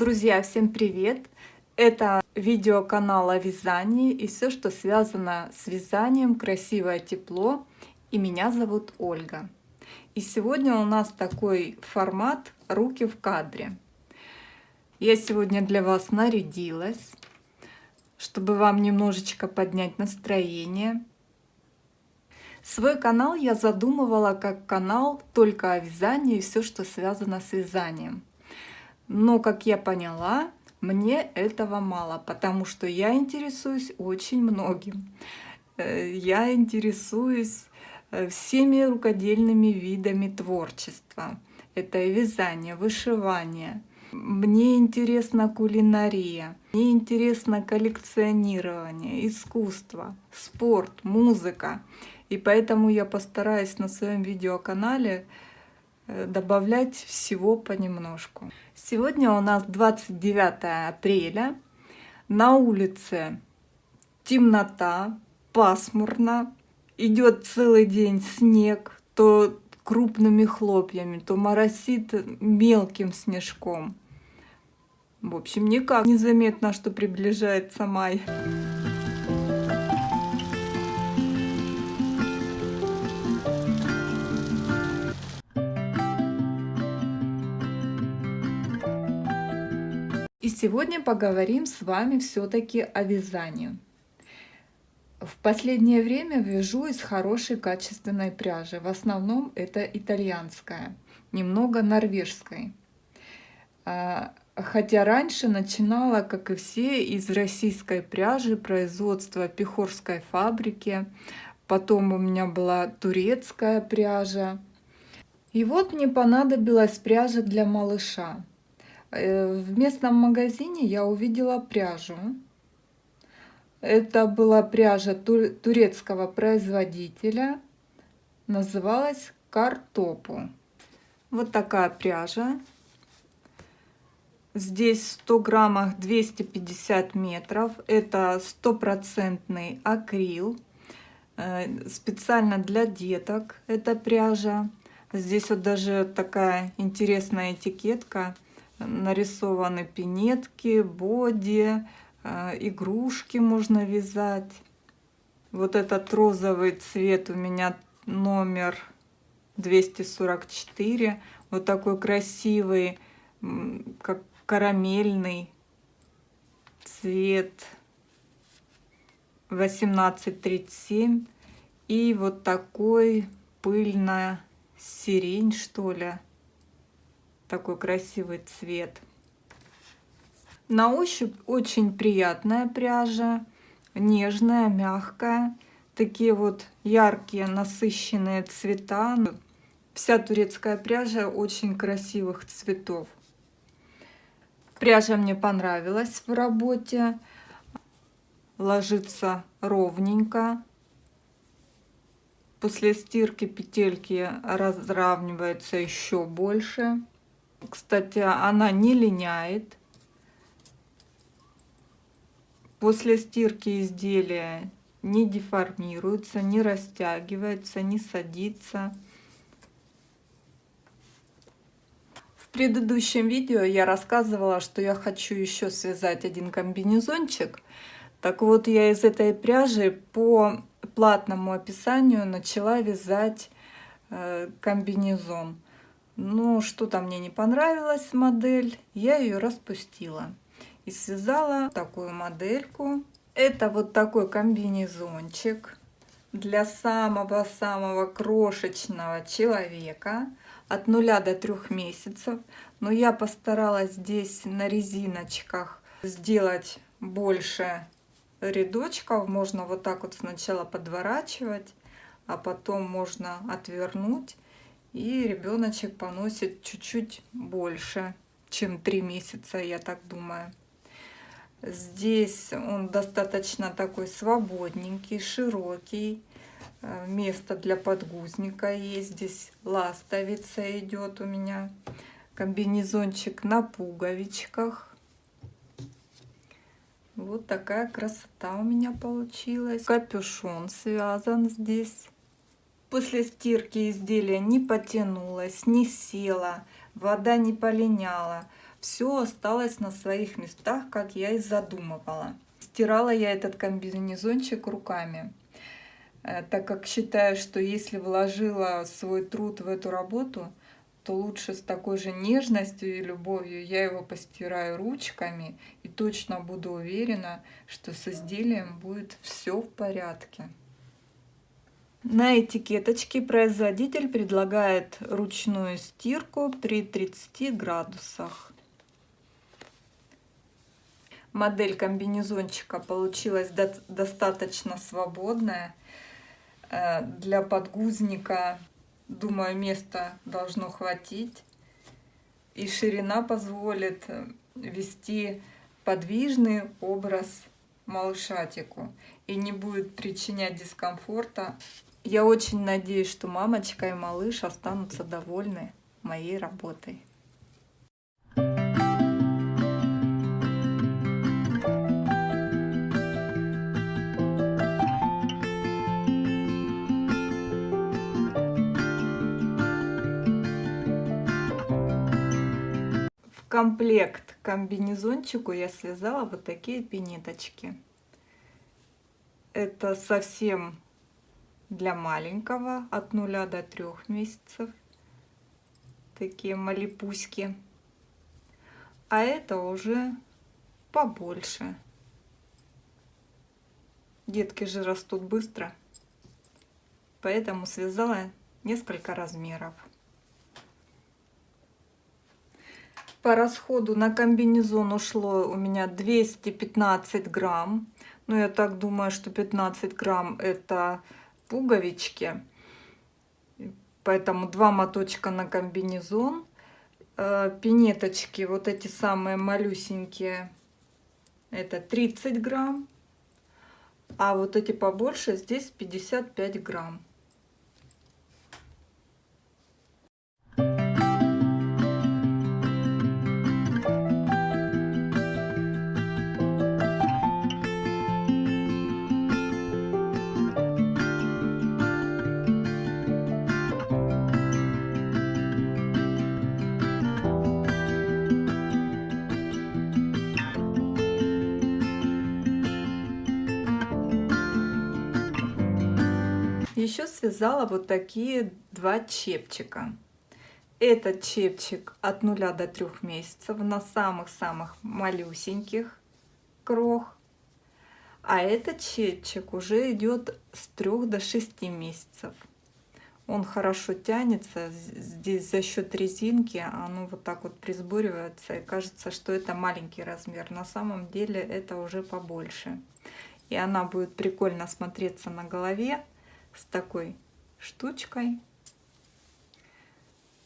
Друзья, всем привет! Это видео канала вязание и все, что связано с вязанием, красивое тепло. И меня зовут Ольга. И сегодня у нас такой формат «Руки в кадре». Я сегодня для вас нарядилась, чтобы вам немножечко поднять настроение. Свой канал я задумывала как канал только о вязании и все, что связано с вязанием. Но, как я поняла, мне этого мало, потому что я интересуюсь очень многим. Э, я интересуюсь э, всеми рукодельными видами творчества. Это и вязание, вышивание. Мне интересна кулинария, мне интересно коллекционирование, искусство, спорт, музыка. И поэтому я постараюсь на своем видеоканале Э, добавлять всего понемножку. Сегодня у нас 29 апреля. На улице темнота, пасмурно. Идет целый день снег, то крупными хлопьями, то моросит мелким снежком. В общем, никак незаметно, что приближается май. Сегодня поговорим с вами все-таки о вязании. В последнее время вяжу из хорошей качественной пряжи. В основном это итальянская, немного норвежской. А, хотя раньше начинала, как и все, из российской пряжи производства Пехорской фабрики. Потом у меня была турецкая пряжа. И вот мне понадобилась пряжа для малыша. Э, в местном магазине я увидела пряжу. Это была пряжа турецкого производителя. Называлась Картопу. Вот такая пряжа. Здесь в 100 граммах 250 метров. Это стопроцентный акрил. Э, специально для деток эта пряжа. Здесь вот даже такая интересная этикетка – нарисованы пинетки, боди, э, игрушки можно вязать. Вот этот розовый цвет у меня номер 244. Вот такой красивый, как карамельный цвет 1837. И вот такой пыльная сирень, что ли такой красивый цвет. На ощупь очень приятная пряжа, нежная, мягкая. Такие вот яркие, насыщенные цвета. Вся турецкая пряжа очень красивых цветов. Пряжа мне понравилась в работе. Ложится ровненько. После стирки петельки разравниваются еще больше. Кстати, она не линяет. После стирки изделия не деформируется, не растягивается, не садится. В предыдущем видео я рассказывала, что я хочу еще связать один комбинезончик. Так вот, я из этой пряжи по платному описанию начала вязать э, комбинезон. Но что-то мне не понравилась модель, я ее распустила. И связала такую модельку. Это вот такой комбинезончик для самого-самого крошечного человека от 0 до 3 месяцев. Но я постаралась здесь на резиночках сделать больше рядочков. Можно вот так вот сначала подворачивать, а потом можно отвернуть и ребеночек поносит чуть-чуть больше, чем 3 месяца, я так думаю. Здесь он достаточно такой свободненький, широкий. Э, место для подгузника есть. Здесь ластовица идет у меня. Комбинезончик на пуговичках. Вот такая красота у меня получилась. Капюшон связан здесь. После стирки изделие не потянулось, не село, вода не полиняла. все осталось на своих местах, как я и задумывала. Стирала я этот комбинезончик руками, э, так как считаю, что если вложила свой труд в эту работу, то лучше с такой же нежностью и любовью я его постираю ручками и точно буду уверена, что с изделием будет все в порядке. На этикеточке производитель предлагает ручную стирку при 30 градусах. Модель комбинезончика получилась достаточно свободная. Э, для подгузника, думаю, места должно хватить. И ширина позволит э, вести подвижный образ малышатику и не будет причинять дискомфорта я очень надеюсь, что мамочка и малыш останутся довольны моей работой. В комплект комбинезончику я связала вот такие пинеточки. Это совсем для маленького от 0 до 3 месяцев. Такие малипуськи. А это уже побольше. Детки же растут быстро, поэтому связала несколько размеров. По расходу на комбинезон ушло у меня 215 грамм. Но я так думаю, что 15 грамм это пуговички. Поэтому два моточка на комбинезон. Э, пинеточки, вот эти самые малюсенькие, это 30 грамм. А вот эти побольше, здесь 55 грамм. Еще связала вот такие два чепчика. Этот чепчик от 0 до 3 месяцев на самых-самых малюсеньких крох. А этот чепчик уже идет с 3 до 6 месяцев. Он хорошо тянется, здесь за счет резинки оно вот так вот присбуривается и кажется, что это маленький размер. На самом деле это уже побольше. И она будет прикольно смотреться на голове с такой штучкой.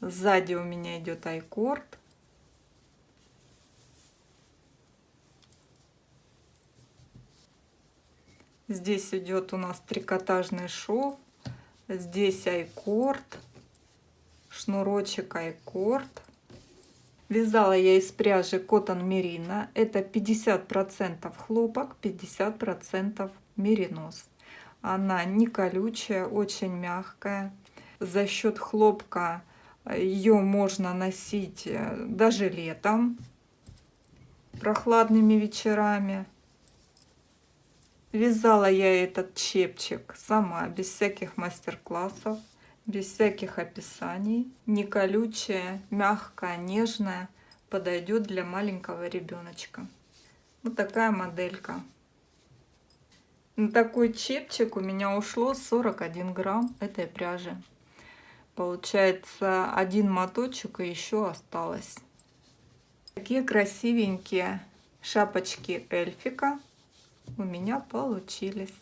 Сзади у меня идет айкорд. Здесь идет у нас трикотажный шов. Здесь айкорд, шнурочек айкорд. Вязала я из пряжи Cotton Merino. Это 50% хлопок, 50% меринос. Она не колючая, очень мягкая. За счет хлопка ее можно носить э, даже летом, прохладными вечерами. Вязала я этот чепчик сама, без всяких мастер-классов, без всяких описаний. Не колючая, мягкая, нежная, подойдет для маленького ребеночка. Вот такая моделька. На такой чепчик у меня ушло 41 грамм этой пряжи. Получается один моточек и еще осталось. Такие красивенькие шапочки эльфика у меня получились.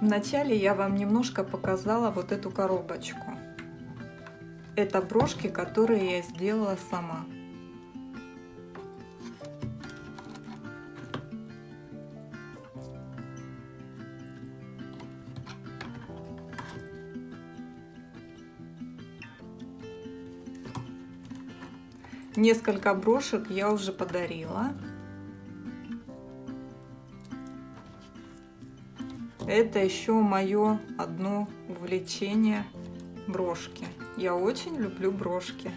Вначале я вам немножко показала вот эту коробочку. Это брошки, которые я сделала сама. Несколько брошек я уже подарила. Это еще мое одно увлечение брошки. Я очень люблю брошки.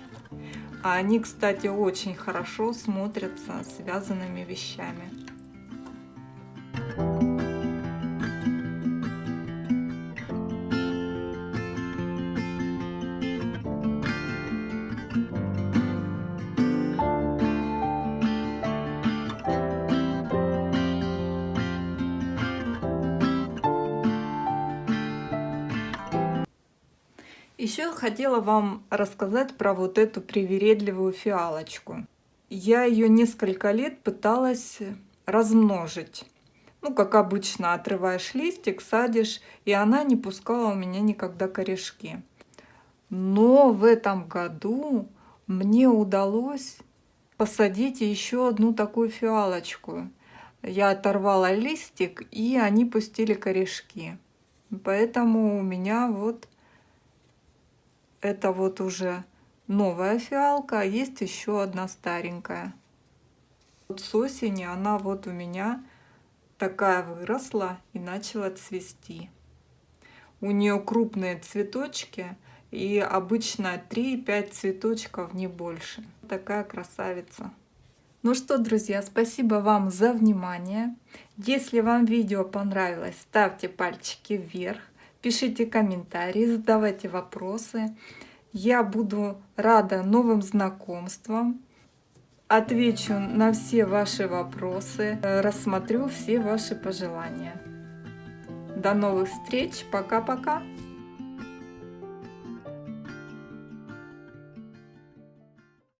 А они, кстати, очень хорошо смотрятся связанными вещами. Еще хотела вам рассказать про вот эту привередливую фиалочку. Я ее несколько лет пыталась размножить. Ну, как обычно, отрываешь листик, садишь, и она не пускала у меня никогда корешки. Но в этом году мне удалось посадить еще одну такую фиалочку. Я оторвала листик, и они пустили корешки. Поэтому у меня вот это вот уже новая фиалка, а есть еще одна старенькая. Вот с осени она вот у меня такая выросла и начала цвести. У нее крупные цветочки и обычно 3-5 цветочков, не больше. Такая красавица. Ну что, друзья, спасибо вам за внимание. Если вам видео понравилось, ставьте пальчики вверх. Пишите комментарии, задавайте вопросы. Я буду рада новым знакомствам. Отвечу на все ваши вопросы, рассмотрю все ваши пожелания. До новых встреч. Пока-пока.